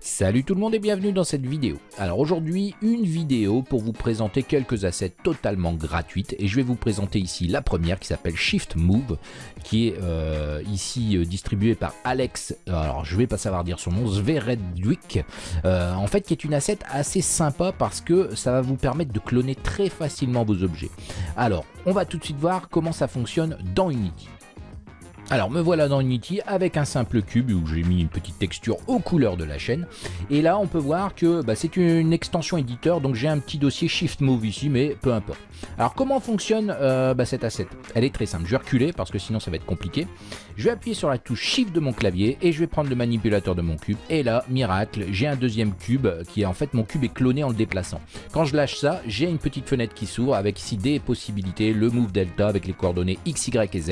Salut tout le monde et bienvenue dans cette vidéo. Alors aujourd'hui, une vidéo pour vous présenter quelques assets totalement gratuites et je vais vous présenter ici la première qui s'appelle Shift Move qui est euh, ici euh, distribuée par Alex, alors je vais pas savoir dire son nom, Zveredwick, euh, en fait qui est une asset assez sympa parce que ça va vous permettre de cloner très facilement vos objets. Alors on va tout de suite voir comment ça fonctionne dans Unity. Alors me voilà dans Unity avec un simple cube où j'ai mis une petite texture aux couleurs de la chaîne. Et là on peut voir que bah, c'est une extension éditeur donc j'ai un petit dossier Shift Move ici mais peu importe. Alors comment fonctionne euh, bah, cette asset Elle est très simple, je vais reculer parce que sinon ça va être compliqué. Je vais appuyer sur la touche Shift de mon clavier et je vais prendre le manipulateur de mon cube. Et là, miracle, j'ai un deuxième cube qui est en fait mon cube est cloné en le déplaçant. Quand je lâche ça, j'ai une petite fenêtre qui s'ouvre avec ici des possibilités, le Move Delta avec les coordonnées X, Y et Z.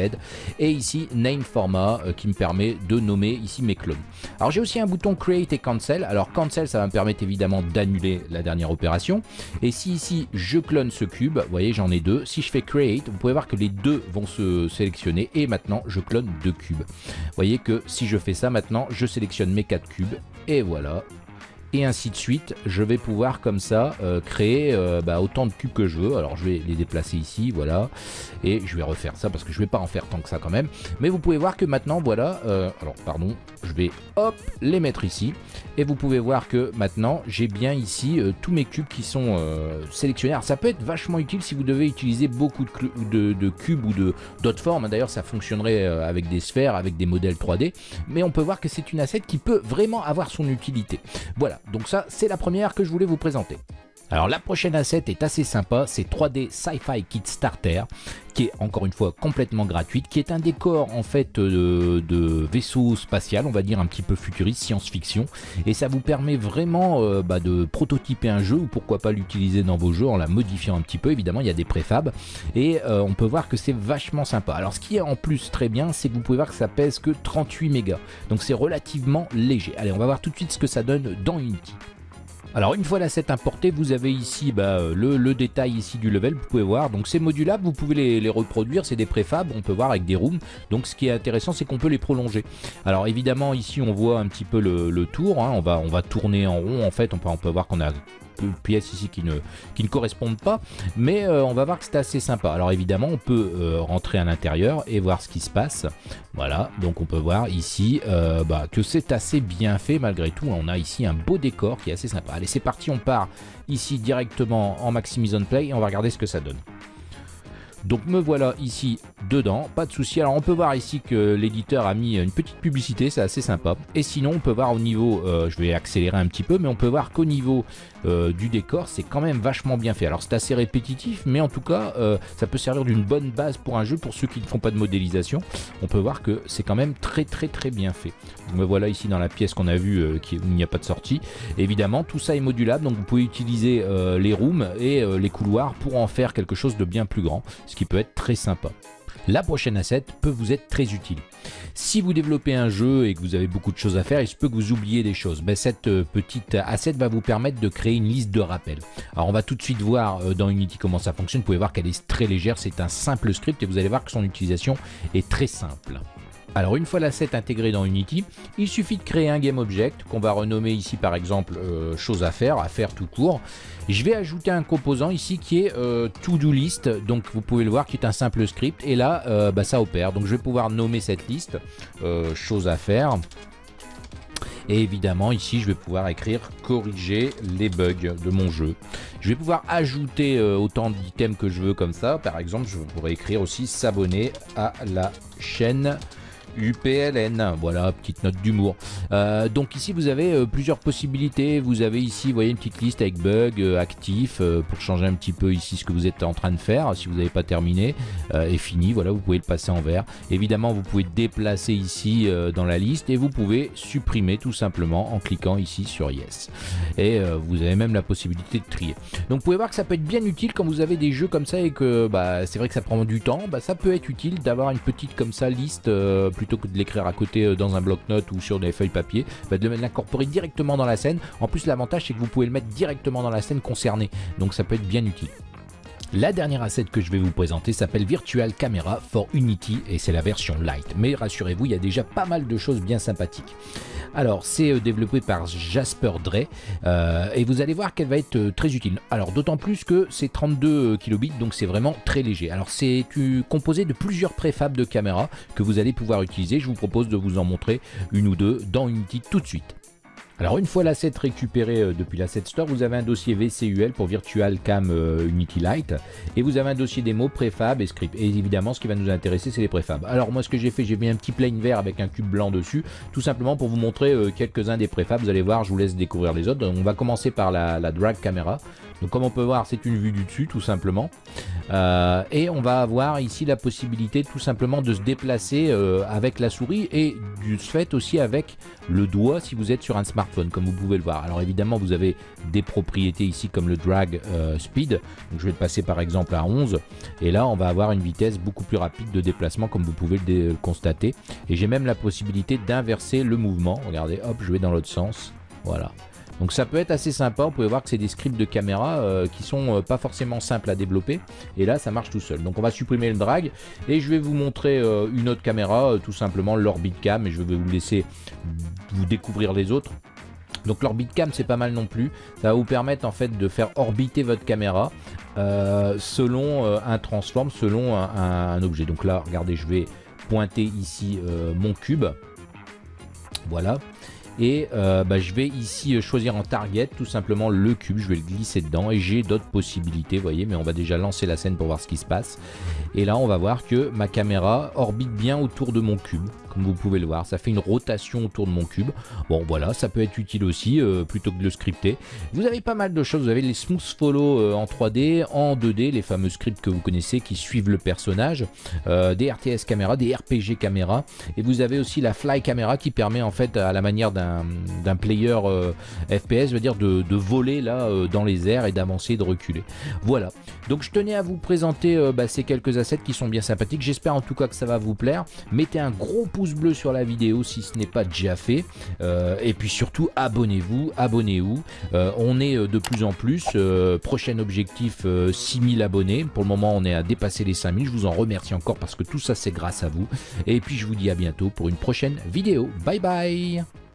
Et ici format euh, qui me permet de nommer ici mes clones. Alors j'ai aussi un bouton create et cancel. Alors cancel ça va me permettre évidemment d'annuler la dernière opération. Et si ici je clone ce cube, vous voyez j'en ai deux. Si je fais create, vous pouvez voir que les deux vont se sélectionner et maintenant je clone deux cubes. Vous voyez que si je fais ça maintenant, je sélectionne mes quatre cubes et voilà, et ainsi de suite. Je vais pouvoir comme ça euh, créer euh, bah, autant de cubes que je veux. Alors je vais les déplacer ici, voilà. Et je vais refaire ça parce que je vais pas en faire tant que ça quand même. Mais vous pouvez voir que maintenant, voilà. Euh, alors pardon, je vais hop les mettre ici. Et vous pouvez voir que maintenant j'ai bien ici tous mes cubes qui sont sélectionnés. Alors ça peut être vachement utile si vous devez utiliser beaucoup de, de cubes ou d'autres formes. D'ailleurs ça fonctionnerait avec des sphères, avec des modèles 3D. Mais on peut voir que c'est une asset qui peut vraiment avoir son utilité. Voilà, donc ça c'est la première que je voulais vous présenter. Alors la prochaine asset est assez sympa, c'est 3D Sci-Fi Kit Starter, qui est encore une fois complètement gratuite, qui est un décor en fait de, vaisseau spatial, on va dire un petit peu futuriste, science-fiction, et ça vous permet vraiment euh, bah, de prototyper un jeu, ou pourquoi pas l'utiliser dans vos jeux en la modifiant un petit peu, évidemment il y a des préfabs, et euh, on peut voir que c'est vachement sympa. Alors ce qui est en plus très bien, c'est que vous pouvez voir que ça pèse que 38 mégas, donc c'est relativement léger. Allez, on va voir tout de suite ce que ça donne dans Unity. Alors une fois l'asset importé, vous avez ici bah, le, détail ici du level, vous pouvez voir. Donc c'est modulable, vous pouvez les, reproduire, c'est des préfabs, on peut voir avec des rooms. Donc ce qui est intéressant, c'est qu'on peut les prolonger. Alors évidemment ici on voit un petit peu le, tour, hein. on, va, on va tourner en rond en fait, on peut, on peut voir qu'on a pièces ici qui ne, correspondent pas. Mais euh, on va voir que c'est assez sympa. Alors évidemment, on peut euh, rentrer à l'intérieur et voir ce qui se passe. Voilà, donc on peut voir ici euh, bah, que c'est assez bien fait malgré tout. On a ici un beau décor qui est assez sympa. Allez, c'est parti, on part ici directement en Maximise on Play et on va regarder ce que ça donne. Donc me voilà ici dedans, pas de souci. Alors on peut voir ici que l'éditeur a mis une petite publicité, c'est assez sympa. Et sinon on peut voir au niveau, euh, je vais accélérer un petit peu, mais on peut voir qu'au niveau euh, du décor c'est quand même vachement bien fait. Alors c'est assez répétitif, mais en tout cas euh, ça peut servir d'une bonne base pour un jeu pour ceux qui ne font pas de modélisation. On peut voir que c'est quand même très très très bien fait. me voilà ici dans la pièce qu'on a vue où il n'y a pas de sortie. évidemment tout ça est modulable, donc vous pouvez utiliser les rooms et les couloirs pour en faire quelque chose de bien plus grand qui peut être très sympa. La prochaine asset peut vous être très utile. Si vous développez un jeu et que vous avez beaucoup de choses à faire, il se peut que vous oubliez des choses. Ben, cette euh, petite asset va vous permettre de créer une liste de rappels. Alors on va tout de suite voir euh, dans Unity comment ça fonctionne. Vous pouvez voir qu'elle est très légère, c'est un simple script et vous allez voir que son utilisation est très simple. Alors une fois l'asset intégré dans Unity, il suffit de créer un game object qu'on va renommer ici par exemple euh, chose à faire, à faire tout court. Je vais ajouter un composant ici qui est euh, to-do list, donc vous pouvez le voir qui est un simple script et là euh, bah, ça opère. Donc je vais pouvoir nommer cette liste chose à faire. Et évidemment, ici, je vais pouvoir écrire corriger les bugs de mon jeu. Je vais pouvoir ajouter autant d'items que je veux comme ça. Par exemple, je pourrais écrire aussi s'abonner à la chaîne UPLN. Voilà, petite note d'humour. Euh, donc ici, vous avez euh, plusieurs possibilités. Vous avez ici, vous voyez, une petite liste avec bugs, euh, actifs, pour changer un petit peu ici ce que vous êtes en train de faire. Si vous n'avez pas terminé et fini, voilà, vous pouvez le passer en vert. Évidemment, vous pouvez déplacer ici dans la liste et vous pouvez supprimer tout simplement en cliquant ici sur Yes. Et vous avez même la possibilité de trier. Donc vous pouvez voir que ça peut être bien utile quand vous avez des jeux comme ça et que bah, c'est vrai que ça prend du temps. Bah, ça peut être utile d'avoir une petite comme ça liste plus plutôt que de l'écrire à côté euh, dans un bloc-notes ou sur des feuilles papier, bah, de l'incorporer directement dans la scène. En plus, l'avantage, c'est que vous pouvez le mettre directement dans la scène concernée. Donc ça peut être bien utile. La dernière asset que je vais vous présenter s'appelle Virtual Camera for Unity et c'est la version light. Mais rassurez-vous, il y a déjà pas mal de choses bien sympathiques. Alors, c'est euh, développé par Jasper Dre euh, et vous allez voir qu'elle va être euh, très utile. Alors, d'autant plus que c'est 32 kilobits, donc c'est vraiment très léger. Alors, c'est composé de plusieurs préfabs de caméras que vous allez pouvoir utiliser. Je vous propose de vous en montrer une ou deux dans Unity tout de suite. Alors une fois l'asset récupéré euh, depuis l'asset store, vous avez un dossier VCUL pour Virtual Cam euh, Unity Lite et vous avez un dossier démo préfab et script. Et évidemment ce qui va nous intéresser c'est les préfabs. Alors moi ce que j'ai fait, j'ai mis un petit plane vert avec un cube blanc dessus, tout simplement pour vous montrer euh, quelques-uns des préfabs. Vous allez voir, je vous laisse découvrir les autres. on va commencer par la, la drag camera. Donc comme on peut voir, c'est une vue du dessus tout simplement. Euh, et on va avoir ici la possibilité tout simplement de se déplacer euh, avec la souris et du fait aussi avec le doigt si vous êtes sur un smartphone comme vous pouvez le voir. Alors évidemment vous avez des propriétés ici comme le drag euh, speed. Donc je vais le passer par exemple à 11 et là on va avoir une vitesse beaucoup plus rapide de déplacement comme vous pouvez le constater. Et j'ai même la possibilité d'inverser le mouvement. Regardez hop je vais dans l'autre sens. Voilà. Donc ça peut être assez sympa, vous pouvez voir que c'est des scripts de caméra euh, qui sont euh, pas forcément simples à développer. Et là ça marche tout seul. Donc on va supprimer le drag et je vais vous montrer euh, une autre caméra, tout simplement l'Orbit Cam et je vais vous laisser vous découvrir les autres. Donc l'Orbit Cam c'est pas mal non plus, ça va vous permettre en fait de faire orbiter votre caméra selon un transform, selon un, objet. Donc là regardez je vais pointer ici mon cube, voilà. Et euh, bah, je vais ici euh, choisir en target tout simplement le cube, je vais le glisser dedans et j'ai d'autres possibilités, vous voyez, mais on va déjà lancer la scène pour voir ce qui se passe. Et là on va voir que ma caméra orbite bien autour de mon cube comme vous pouvez le voir. Ça fait une rotation autour de mon cube. Bon voilà, ça peut être utile aussi, euh, plutôt que de le scripter. Vous avez pas mal de choses, vous avez les smooth follow euh, en 3D, en 2D, les fameux scripts que vous connaissez qui suivent le personnage, euh, des RTS caméra, des RPG caméra, et vous avez aussi la fly caméra qui permet en fait à la manière d'un player FPS, veut dire de, voler là dans les airs et d'avancer de reculer. Voilà, donc je tenais à vous présenter bah, ces quelques assets qui sont bien sympathiques, j'espère en tout cas que ça va vous plaire. Mettez un gros pouce bleu sur la vidéo si ce n'est pas déjà fait. Euh, et puis surtout, abonnez-vous, abonnez-vous. Euh, on est euh, de plus en plus. prochain objectif, 6000 abonnés. Pour le moment, on est à dépasser les 5000. Je vous en remercie encore parce que tout ça, c'est grâce à vous. Et puis, je vous dis à bientôt pour une prochaine vidéo. Bye bye